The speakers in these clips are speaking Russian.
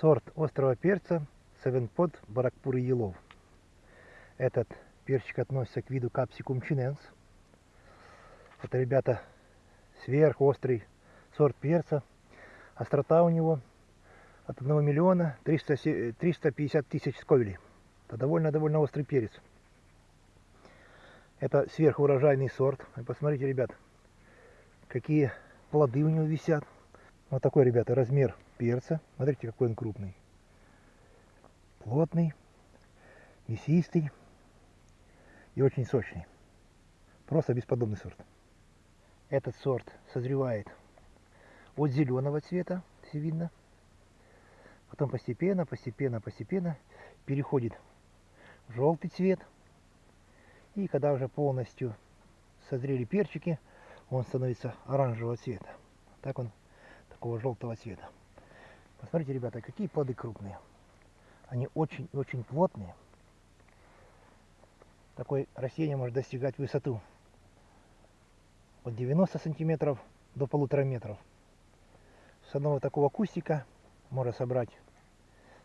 Сорт острого перца Севенпод Баракпур Елов. Этот перчик относится к виду Capsicum chinense. Это, ребята, сверхострый сорт перца. Острота у него от 1 миллиона 300, 350 тысяч сковелей. Это довольно-довольно острый перец. Это сверхурожайный сорт. И посмотрите, ребят, какие плоды у него висят. Вот такой, ребята, размер перца. Смотрите, какой он крупный. Плотный, мясистый и очень сочный. Просто бесподобный сорт. Этот сорт созревает от зеленого цвета, все видно. Потом постепенно, постепенно, постепенно переходит в желтый цвет. И когда уже полностью созрели перчики, он становится оранжевого цвета. Так он такого желтого цвета. Посмотрите, ребята, какие плоды крупные. Они очень-очень плотные. Такое растение может достигать высоту от 90 сантиметров до полутора метров. С одного такого кустика можно собрать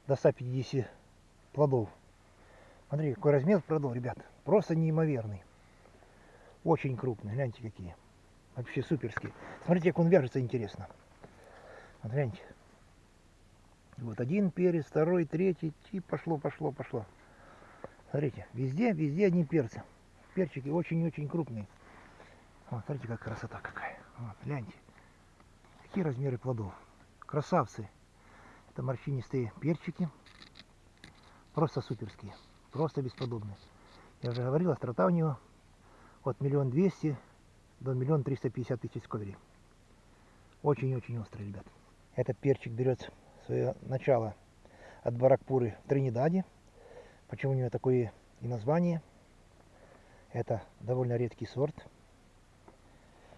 до 150 плодов. Смотри, какой размер плодов, ребят. Просто неимоверный. Очень крупный. Гляньте, какие. Вообще суперские. Смотрите, как он вяжется, интересно. Гляньте. Вот один перец, второй, третий, и пошло, пошло, пошло. Смотрите, везде, везде одни перцы. Перчики очень-очень крупные. Вот, смотрите, как красота какая. Вот, гляньте. Какие размеры плодов. Красавцы. Это морщинистые перчики. Просто суперские. Просто бесподобные. Я уже говорил, острота у него от миллион двести до миллион триста пятьдесят тысяч сковелей. Очень-очень острый, ребят. Этот перчик берет свое начало от Баракпуры в Тринидаде. Почему у него такое и название? Это довольно редкий сорт.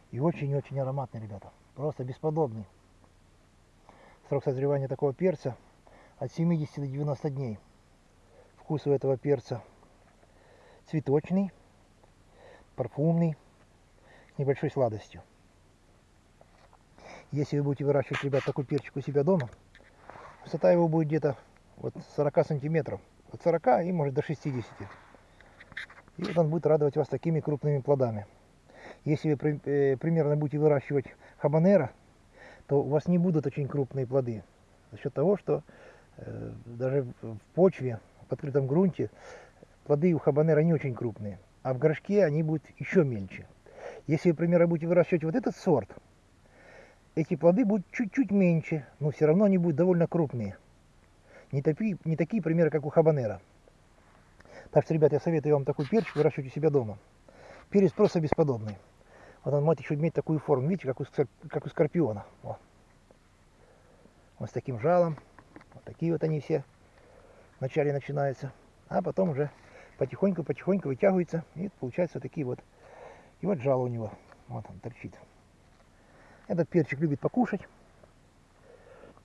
И очень-очень ароматный, ребята. Просто бесподобный. Срок созревания такого перца от 70 до 90 дней. Вкус у этого перца цветочный, парфумный, с небольшой сладостью. Если вы будете выращивать, ребят, такой перчик у себя дома, высота его будет где-то вот 40 сантиметров. От 40 и может до 60. И вот он будет радовать вас такими крупными плодами. Если вы э, примерно будете выращивать хабанера, то у вас не будут очень крупные плоды. За счет того, что э, даже в почве, в открытом грунте, плоды у хабанера не очень крупные. А в горшке они будут еще мельче. Если вы, примерно, будете выращивать вот этот сорт, эти плоды будут чуть-чуть меньше, но все равно они будут довольно крупные. Не такие, не такие примеры, как у хабанера. Так что, ребят, я советую вам такой перчик выращивать у себя дома. Перец просто бесподобный. Вот он может еще иметь такую форму, видите, как у, как у скорпиона. Вот. вот с таким жалом. Вот такие вот они все вначале начинаются. А потом уже потихоньку-потихоньку вытягиваются. И получаются такие вот. И вот жало у него. Вот он торчит. Этот перчик любит покушать.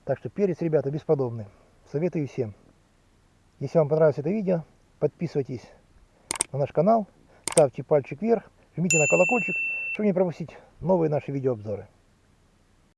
Так что перец, ребята, бесподобный. Советую всем. Если вам понравилось это видео, подписывайтесь на наш канал, ставьте пальчик вверх, жмите на колокольчик, чтобы не пропустить новые наши видеообзоры.